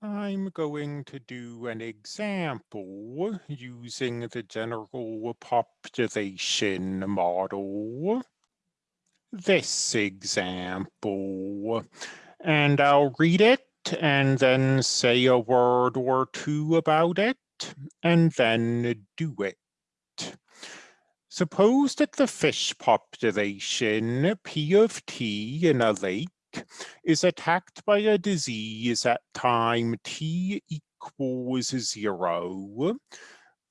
I'm going to do an example using the general population model. This example, and I'll read it and then say a word or two about it and then do it. Suppose that the fish population P of T in a lake is attacked by a disease at time t equals zero,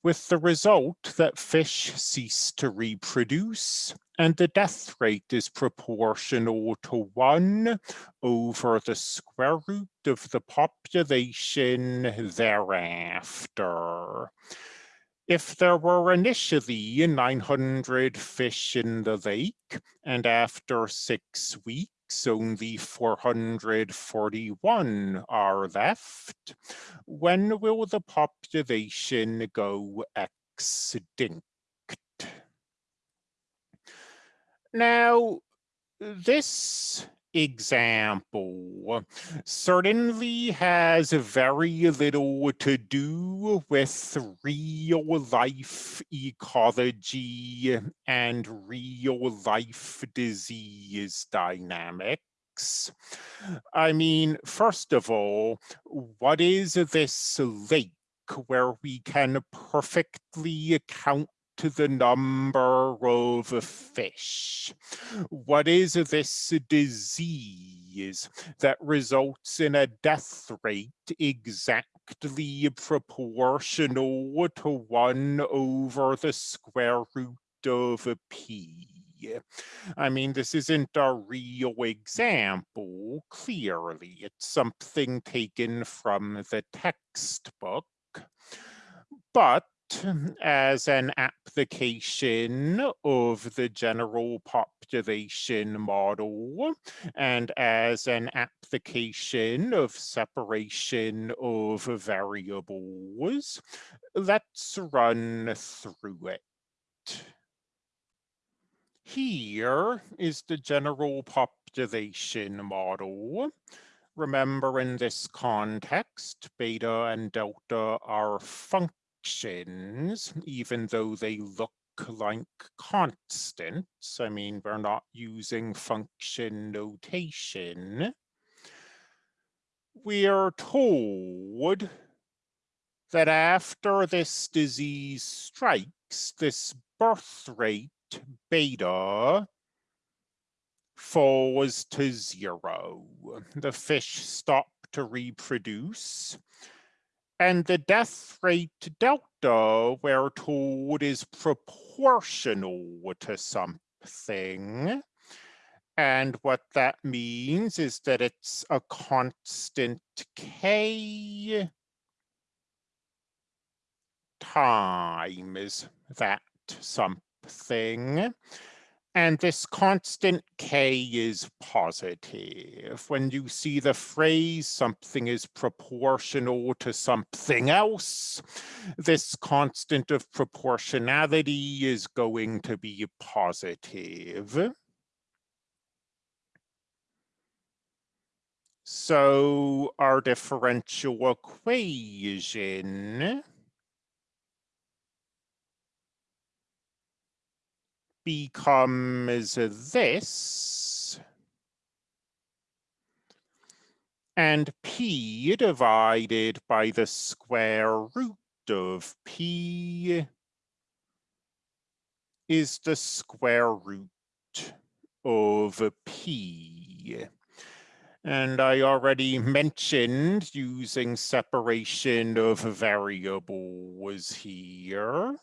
with the result that fish cease to reproduce and the death rate is proportional to one over the square root of the population thereafter. If there were initially 900 fish in the lake and after six weeks, only 441 are left. When will the population go extinct? Now, this example certainly has very little to do with real life ecology and real life disease dynamics. I mean, first of all, what is this lake where we can perfectly count to the number of fish. What is this disease that results in a death rate exactly proportional to one over the square root of p? I mean, this isn't a real example, clearly. It's something taken from the textbook. But as an application of the general population model and as an application of separation of variables, let's run through it. Here is the general population model. Remember in this context, beta and delta are functions even though they look like constants. I mean, we're not using function notation. We are told that after this disease strikes, this birth rate beta falls to zero. The fish stop to reproduce and the death rate delta, we're told, is proportional to something. And what that means is that it's a constant k times that something. And this constant k is positive. When you see the phrase something is proportional to something else, this constant of proportionality is going to be positive. So our differential equation becomes this. And p divided by the square root of p is the square root of p. And I already mentioned using separation of variables here.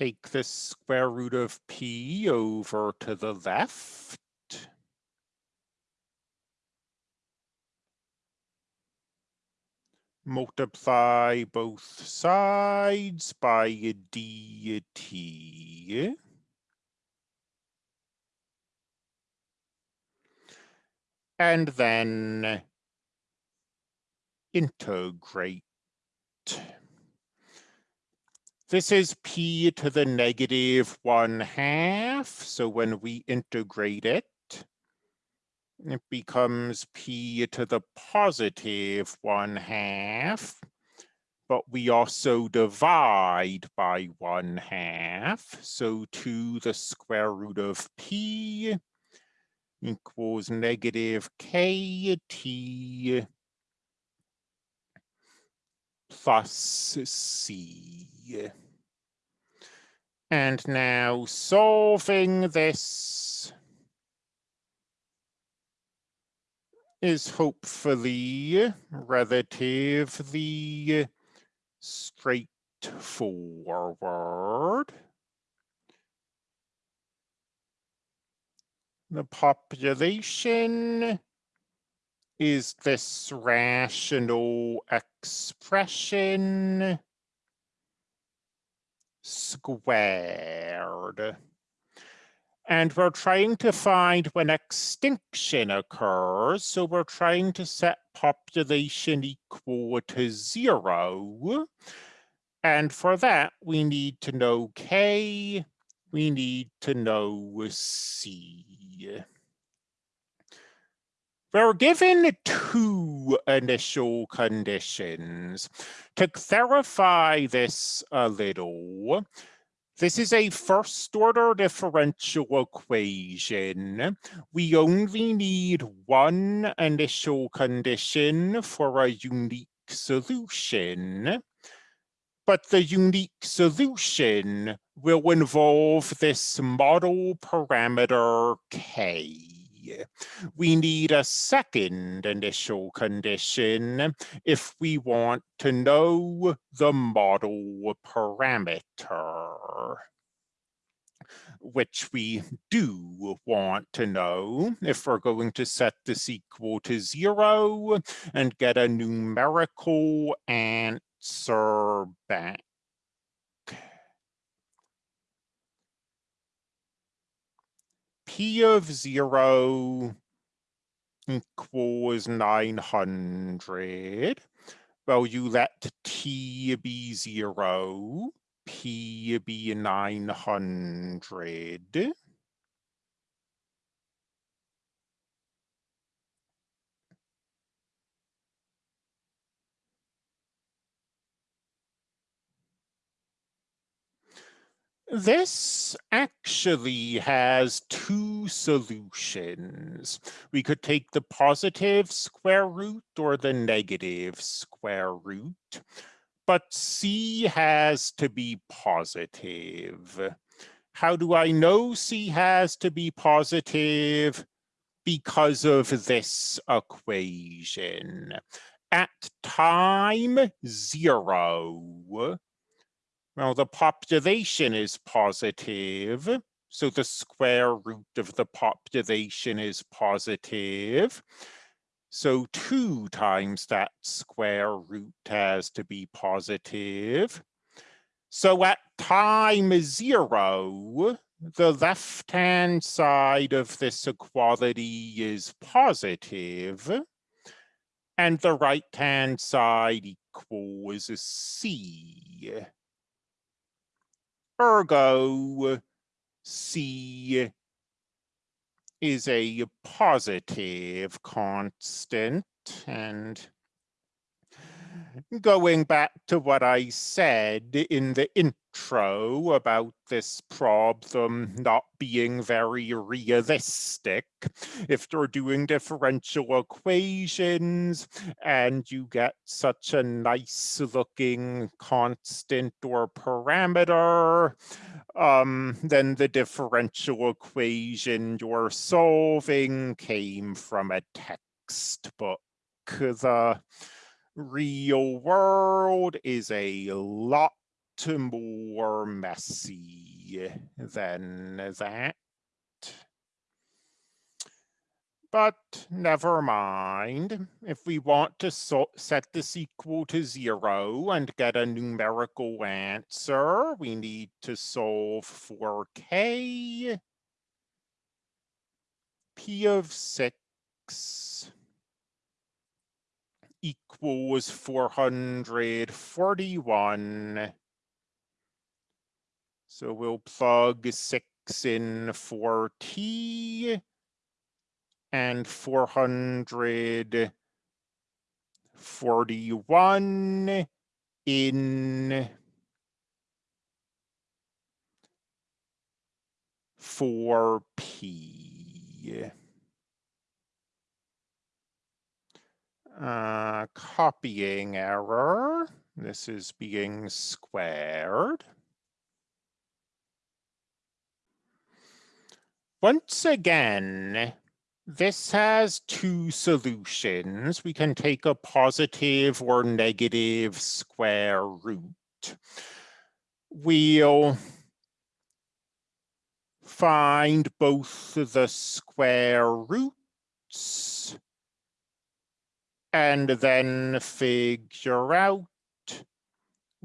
Take the square root of p over to the left. Multiply both sides by a dt. And then integrate. This is p to the negative one half. So when we integrate it, it becomes p to the positive one half, but we also divide by one half. So 2 the square root of p equals negative kt plus c. And now solving this is hopefully relatively straightforward. The population is this rational expression squared. And we're trying to find when extinction occurs. So we're trying to set population equal to zero. And for that, we need to know K, we need to know C. We're given two initial conditions. To clarify this a little, this is a first order differential equation. We only need one initial condition for a unique solution. But the unique solution will involve this model parameter K we need a second initial condition if we want to know the model parameter which we do want to know if we're going to set this equal to zero and get a numerical answer back. P of zero equals 900. Well, you let T be zero, P be 900. This actually has two solutions. We could take the positive square root or the negative square root, but C has to be positive. How do I know C has to be positive? Because of this equation. At time zero, well, the population is positive, so the square root of the population is positive. So 2 times that square root has to be positive. So at time 0, the left-hand side of this equality is positive, and the right-hand side equals C. Ergo, C is a positive constant. And going back to what I said in the intro about this problem not being very realistic, if you're doing differential equations and you get such a nice looking constant or parameter, um, then the differential equation you're solving came from a textbook. The real world is a lot more messy than that. But never mind. If we want to so set this equal to zero and get a numerical answer, we need to solve for k. p of 6 equals 441 So we'll plug six in for T and 441 in 4p. Uh, copying error. This is being squared. Once again, this has two solutions. We can take a positive or negative square root. We'll find both the square roots and then figure out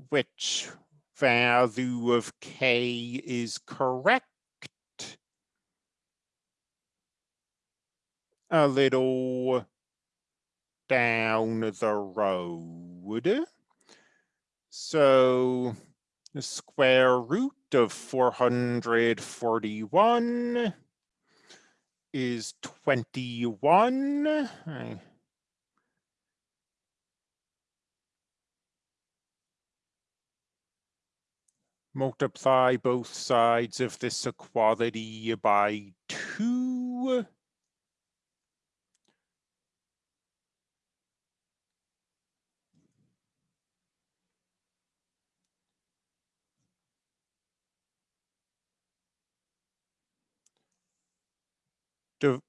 which value of k is correct a little down the road. So the square root of 441 is 21. I multiply both sides of this equality by 2.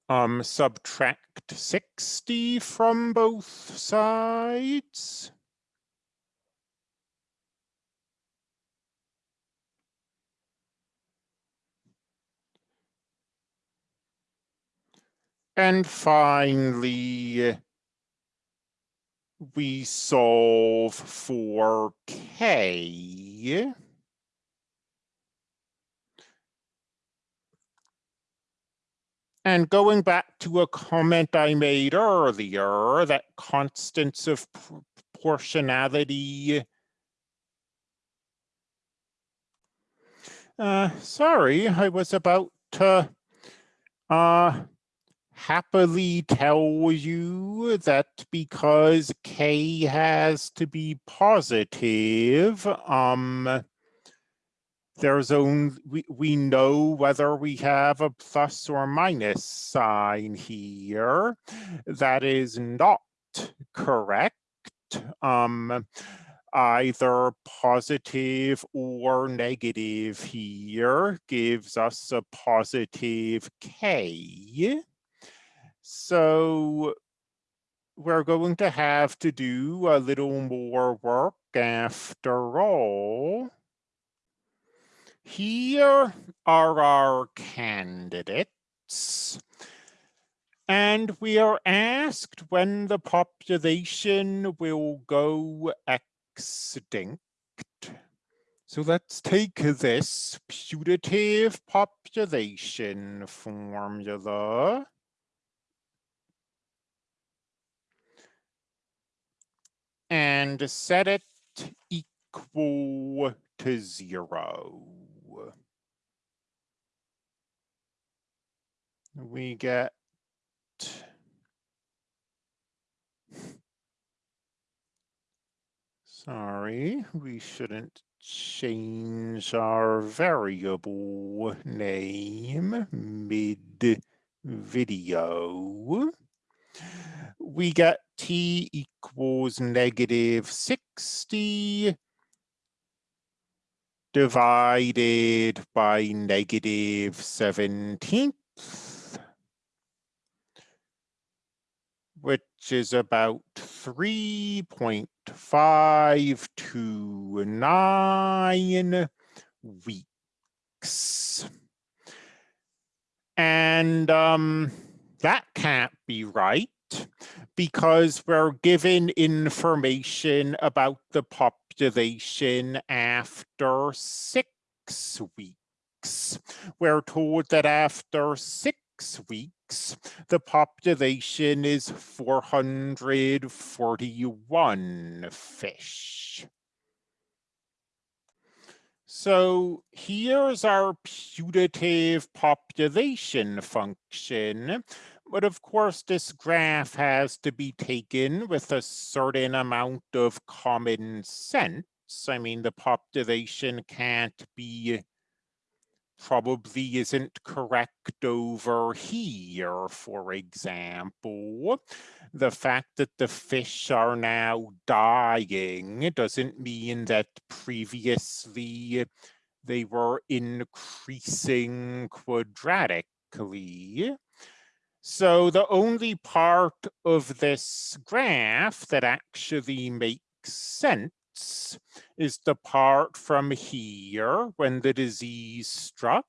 Um, subtract 60 from both sides. And finally, we solve for k. And going back to a comment I made earlier, that constants of proportionality. Uh, sorry, I was about to uh, happily tell you that because k has to be positive, um, there's only we, we know whether we have a plus or minus sign here. That is not correct. Um, either positive or negative here gives us a positive k. So we're going to have to do a little more work after all. Here are our candidates. And we are asked when the population will go extinct. So let's take this putative population formula. And set it equal to zero. We get sorry, we shouldn't change our variable name mid video. We get t equals negative 60 divided by negative 17 which is about 3.529 weeks. And um, that can't be right because we're given information about the population after six weeks. We're told that after six weeks, the population is 441 fish. So here's our putative population function. But of course, this graph has to be taken with a certain amount of common sense. I mean, the population can't be probably isn't correct over here, for example. The fact that the fish are now dying doesn't mean that previously they were increasing quadratically. So the only part of this graph that actually makes sense is the part from here when the disease struck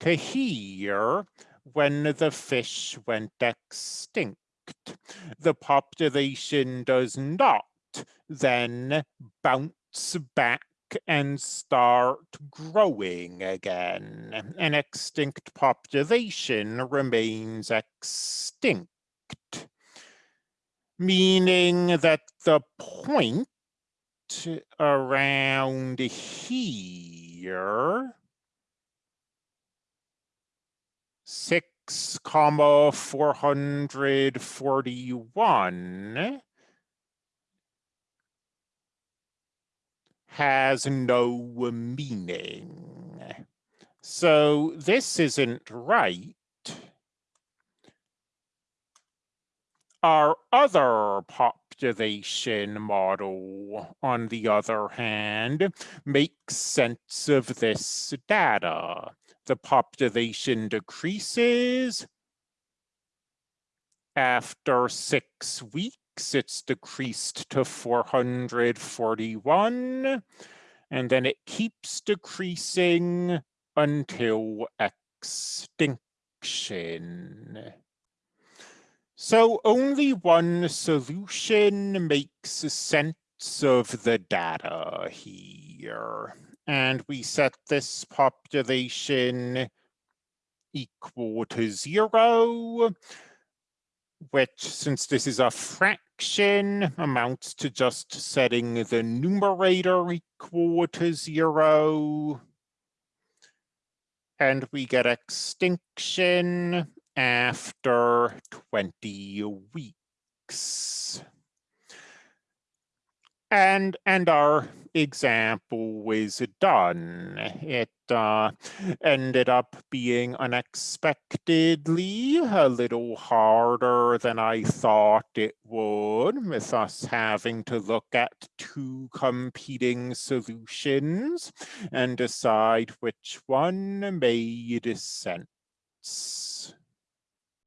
to here when the fish went extinct. The population does not then bounce back and start growing again. An extinct population remains extinct meaning that the point around here, six comma four hundred forty-one has no meaning. So this isn't right Our other population model, on the other hand, makes sense of this data. The population decreases. After six weeks, it's decreased to 441, and then it keeps decreasing until extinction. So only one solution makes sense of the data here. And we set this population equal to zero, which since this is a fraction amounts to just setting the numerator equal to zero. And we get extinction after 20 weeks. And, and our example was done. It uh, ended up being unexpectedly a little harder than I thought it would, with us having to look at two competing solutions and decide which one made sense.